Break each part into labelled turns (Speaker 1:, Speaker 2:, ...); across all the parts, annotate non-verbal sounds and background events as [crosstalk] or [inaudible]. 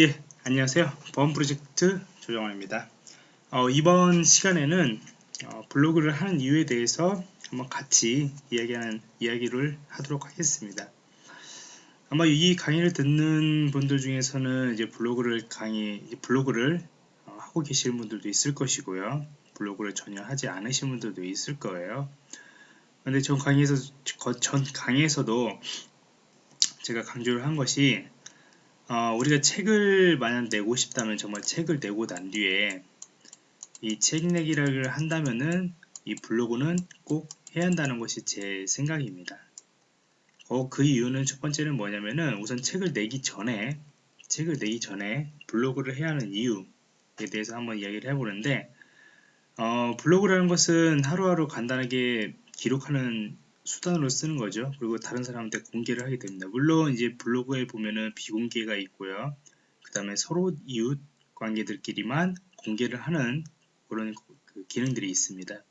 Speaker 1: 예, 안녕하세요. 보험 프로젝트 조정원입니다. 어, 이번 시간에는 어, 블로그를 하는 이유에 대해서 한번 같이 이야기하는 이야기를 하도록 하겠습니다. 아마 이 강의를 듣는 분들 중에서는 이제 블로그를 강의 블로그를 어, 하고 계실 분들도 있을 것이고요. 블로그를 전혀 하지 않으신 분들도 있을 거예요. 근데 전 강의에서 전 강의에서도 제가 강조를 한 것이 어, 우리가 책을 만약 내고 싶다면 정말 책을 내고 난 뒤에 이 책 내기를 한다면은 이 블로그는 꼭 해야 한다는 것이 제 생각입니다. 어, 그 이유는 첫 번째는 뭐냐면은 우선 책을 내기 전에 책을 내기 전에 블로그를 해야 하는 이유에 대해서 한번 이야기를 해보는데 어, 블로그라는 것은 하루하루 간단하게 기록하는 수단으로 쓰는 거죠. 그리고 다른 사람한테 공개를 하게 됩니다. 물론 이제 블로그에 보면은 비공개가 있고요. 그 다음에 서로 이웃 관계들끼리만 공개를 하는 그런 그 기능들이 있습니다.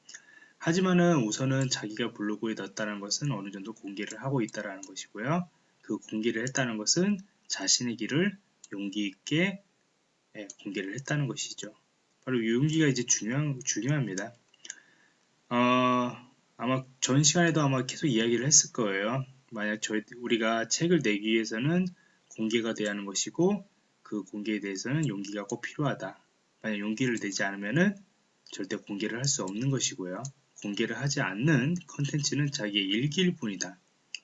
Speaker 1: 하지만은 우선은 자기가 블로그에 넣었다는 것은 어느 정도 공개를 하고 있다는 것이고요. 그 공개를 했다는 것은 자신의 길을 용기 있게 예, 공개를 했다는 것이죠. 바로 이 용기가 이제 중요한, 중요합니다. 어, 아마 전 시간에도 아마 계속 이야기를 했을 거예요. 만약 저희 우리가 책을 내기 위해서는 공개가 돼야 하는 것이고 그 공개에 대해서는 용기가 꼭 필요하다. 만약 용기를 내지 않으면은 절대 공개를 할 수 없는 것이고요. 공개를 하지 않는 컨텐츠는 자기의 일기일 뿐이다.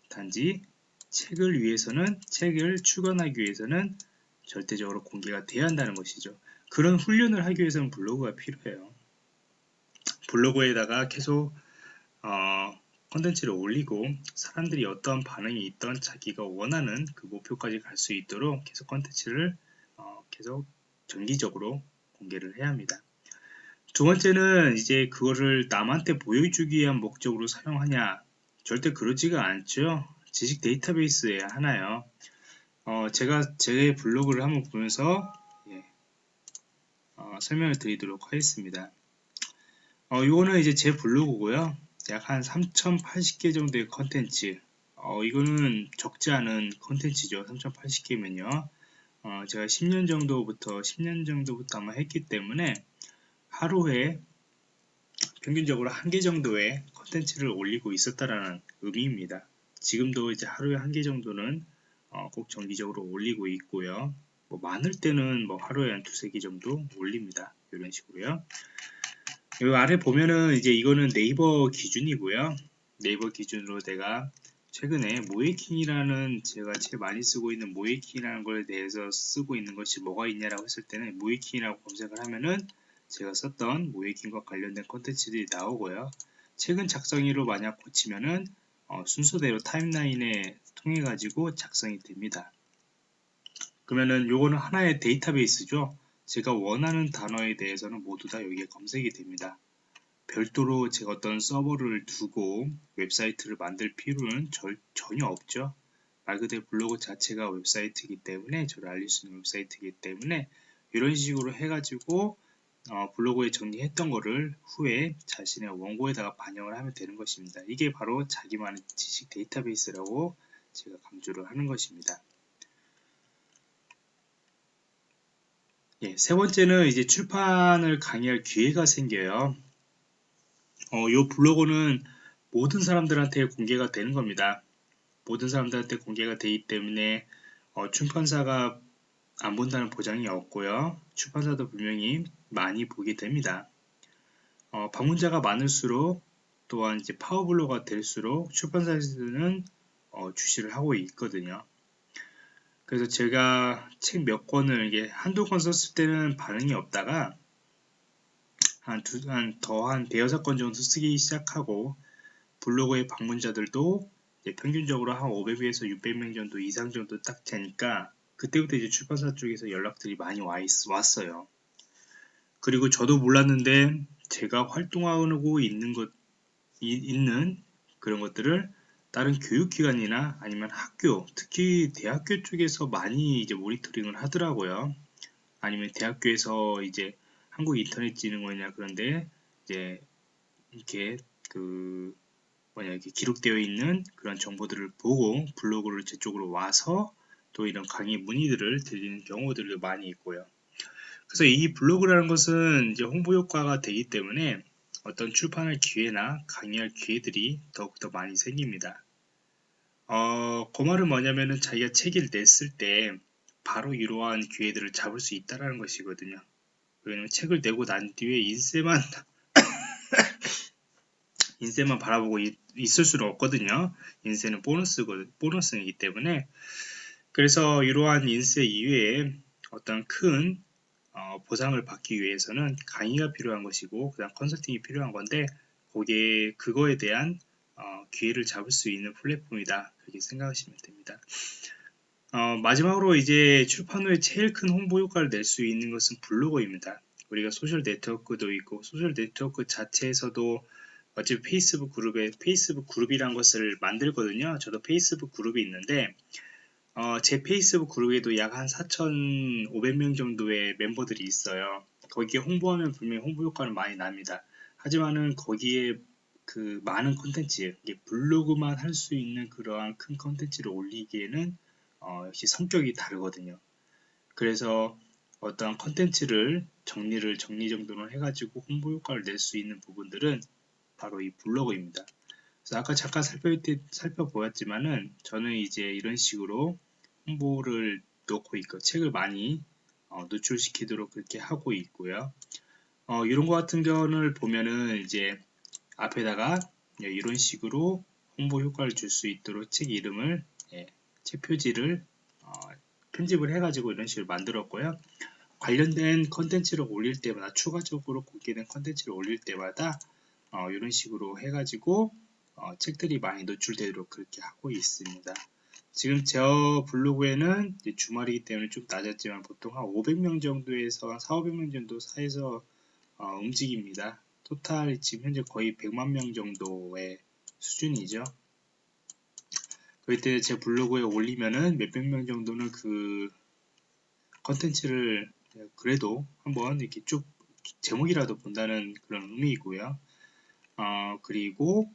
Speaker 1: 단지 책을 위해서는 책을 출간하기 위해서는 절대적으로 공개가 돼야 한다는 것이죠. 그런 훈련을 하기 위해서는 블로그가 필요해요. 블로그에다가 계속 어, 컨텐츠를 올리고 사람들이 어떠한 반응이 있던 자기가 원하는 그 목표까지 갈 수 있도록 계속 컨텐츠를 어, 계속 정기적으로 공개를 해야 합니다. 두 번째는 이제 그거를 남한테 보여주기 위한 목적으로 사용하냐 절대 그러지가 않죠. 지식 데이터베이스에 하나예요. 어, 제가 제 블로그를 한번 보면서 예, 어, 설명을 드리도록 하겠습니다. 어, 이거는 이제 제 블로그고요. 약 한 3080개 정도의 컨텐츠. 어, 이거는 적지 않은 컨텐츠죠. 3080개면요. 어, 제가 10년 정도부터 10년 정도부터 아마 했기 때문에 하루에 평균적으로 한 개 정도의 컨텐츠를 올리고 있었다라는 의미입니다. 지금도 이제 하루에 한 개 정도는 어, 꼭 정기적으로 올리고 있고요. 뭐 많을 때는 뭐 하루에 한 두세 개 정도 올립니다. 이런 식으로요 여기 아래 보면은 이제 이거는 네이버 기준이고요. 네이버 기준으로 내가 최근에 모이킹이라는 제가 제일 많이 쓰고 있는 모이킹이라는 걸 대해서 쓰고 있는 것이 뭐가 있냐라고 했을 때는 모이킹이라고 검색을 하면은 제가 썼던 모이킹과 관련된 컨텐츠들이 나오고요. 최근 작성일로 만약 고치면은 어, 순서대로 타임라인에 통해 가지고 작성이 됩니다. 그러면은 요거는 하나의 데이터베이스죠. 제가 원하는 단어에 대해서는 모두 다 여기에 검색이 됩니다. 별도로 제가 어떤 서버를 두고 웹사이트를 만들 필요는 절, 전혀 없죠. 말 그대로 블로그 자체가 웹사이트이기 때문에 저를 알릴 수 있는 웹사이트이기 때문에 이런 식으로 해가지고 어, 블로그에 정리했던 거를 후에 자신의 원고에다가 반영을 하면 되는 것입니다. 이게 바로 자기만의 지식 데이터베이스라고 제가 강조를 하는 것입니다. 예, 세 번째는 이제 출판을 강의할 기회가 생겨요. 어, 이 블로그는 모든 사람들한테 공개가 되는 겁니다. 모든 사람들한테 공개가 되기 때문에 어, 출판사가 안 본다는 보장이 없고요. 출판사도 분명히 많이 보게 됩니다. 어, 방문자가 많을수록 또한 이제 파워블로가 될수록 출판사에서는 어, 주시를 하고 있거든요. 그래서 제가 책 몇 권을 이게 한두 권 썼을 때는 반응이 없다가 한 두, 한 더 한 대여섯 권 정도 쓰기 시작하고 블로그의 방문자들도 평균적으로 한 500에서 600명 정도 이상 정도 딱 되니까 그때부터 이제 출판사 쪽에서 연락들이 많이 와 있, 왔어요. 그리고 저도 몰랐는데 제가 활동하고 있는 것, 이, 있는 그런 것들을 다른 교육기관이나 아니면 학교, 특히 대학교 쪽에서 많이 이제 모니터링을 하더라고요. 아니면 대학교에서 이제 한국인터넷진흥원이나 그런데 이제 이렇게 그 뭐냐 이렇게 기록되어 있는 그런 정보들을 보고 블로그를 제 쪽으로 와서 또 이런 강의 문의들을 드리는 경우들도 많이 있고요. 그래서 이 블로그라는 것은 이제 홍보 효과가 되기 때문에 어떤 출판할 기회나 강의할 기회들이 더욱더 많이 생깁니다. 어, 그 말은 뭐냐면은 자기가 책을 냈을 때 바로 이러한 기회들을 잡을 수 있다라는 것이거든요. 왜냐면 책을 내고 난 뒤에 인쇄만 [laughs] 인쇄만 바라보고 있, 을 수는 없거든요. 인쇄는 보너스고 보너스이기 때문에 그래서 이러한 인쇄 이외에 어떤 큰 어, 보상을 받기 위해서는 강의가 필요한 것이고 그다음 컨설팅이 필요한 건데 거기에 그거에 대한 어, 기회를 잡을 수 있는 플랫폼이다 그렇게 생각하시면 됩니다. 어, 마지막으로 이제 출판 후에 제일 큰 홍보 효과를 낼 수 있는 것은 블로거입니다. 우리가 소셜 네트워크도 있고 소셜 네트워크 자체에서도 어차피 페이스북 그룹에 페이스북 그룹이란 것을 만들거든요. 저도 페이스북 그룹이 있는데 어, 제 페이스북 그룹에도 약 한 4,500명 정도의 멤버들이 있어요. 거기에 홍보하면 분명히 홍보 효과는 많이 납니다. 하지만은 거기에 그 많은 콘텐츠, 블로그만 할 수 있는 그러한 큰 콘텐츠를 올리기에는 어, 역시 성격이 다르거든요. 그래서 어떤 콘텐츠를 정리를 정리 정돈을 해가지고 홍보 효과를 낼 수 있는 부분들은 바로 이 블로그입니다. 그래서 아까 잠깐 살펴, 살펴보았지만은 저는 이제 이런 식으로 홍보를 넣고 있고 책을 많이 어, 노출시키도록 그렇게 하고 있고요. 어, 이런 것 같은 경우를 보면은 이제 앞에다가 예, 이런 식으로 홍보 효과를 줄 수 있도록 책 이름을 예, 책 표지를 어, 편집을 해가지고 이런 식으로 만들었고요. 관련된 컨텐츠를 올릴 때마다 추가적으로 공개된 컨텐츠를 올릴 때마다 어, 이런 식으로 해가지고 어, 책들이 많이 노출되도록 그렇게 하고 있습니다. 지금 제 블로그에는 주말이기 때문에 좀 낮았지만 보통 한 500명 정도에서 한 4, 500명 정도 사이에서 어, 움직입니다. 토탈 지금 현재 거의 100만 명 정도의 수준이죠. 그럴 때제 블로그에 올리면은 몇백 명 정도는 그 컨텐츠를 그래도 한번 이렇게 쭉 제목이라도 본다는 그런 의미이고요. 어, 그리고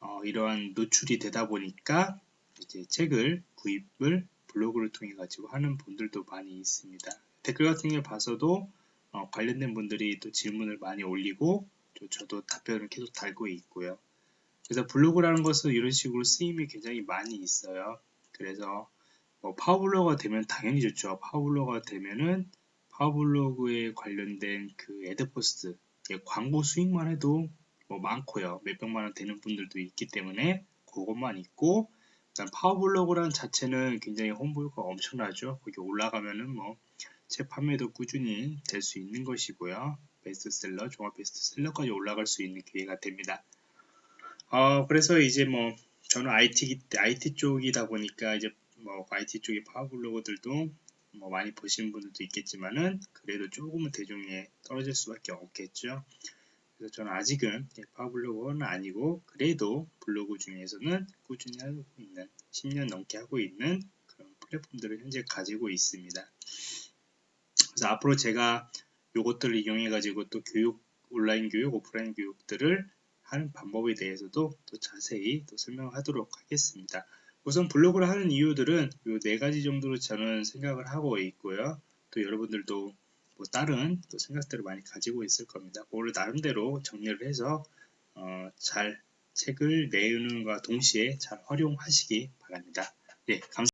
Speaker 1: 어, 이러한 노출이 되다 보니까 이제 책을 구입을 블로그를 통해 가지고 하는 분들도 많이 있습니다. 댓글 같은 게 봐서도 어, 관련된 분들이 또 질문을 많이 올리고 또 저도 답변을 계속 달고 있고요. 그래서 블로그라는 것은 이런 식으로 쓰임이 굉장히 많이 있어요. 그래서 뭐 파워블로거가 되면 당연히 좋죠. 파워블로거가 되면은 파워블로그에 관련된 그 애드포스트 광고 수익만 해도 뭐 많고요. 몇백만 원 되는 분들도 있기 때문에 그것만 있고 일단 파워블로그라는 자체는 굉장히 홍보 효과가 엄청나죠. 거기 올라가면은 뭐 책 판매도 꾸준히 될 수 있는 것이고요. 베스트셀러, 종합 베스트셀러까지 올라갈 수 있는 기회가 됩니다. 어, 그래서 이제 뭐 저는 IT IT 쪽이다 보니까 이제 뭐 IT 쪽의 파워블로그들도 뭐 많이 보시는 분들도 있겠지만은 그래도 조금은 대중에 떨어질 수밖에 없겠죠. 그래서 저는 아직은 파블로그는 아니고 그래도 블로그 중에서는 꾸준히 하고 있는 10년 넘게 하고 있는 그런 플랫폼들을 현재 가지고 있습니다. 그래서 앞으로 제가 이것들을 이용해 가지고 또 교육 온라인 교육, 오프라인 교육들을 하는 방법에 대해서도 또 자세히 또 설명하도록 하겠습니다. 우선 블로그를 하는 이유들은 이네 가지 정도로 저는 생각을 하고 있고요. 또 여러분들도 뭐 다른 또 생각들을 많이 가지고 있을 겁니다. 그거를 나름대로 정리를 해서 어, 잘 책을 내는과 동시에 잘 활용하시기 바랍니다. 네, 감사합니다.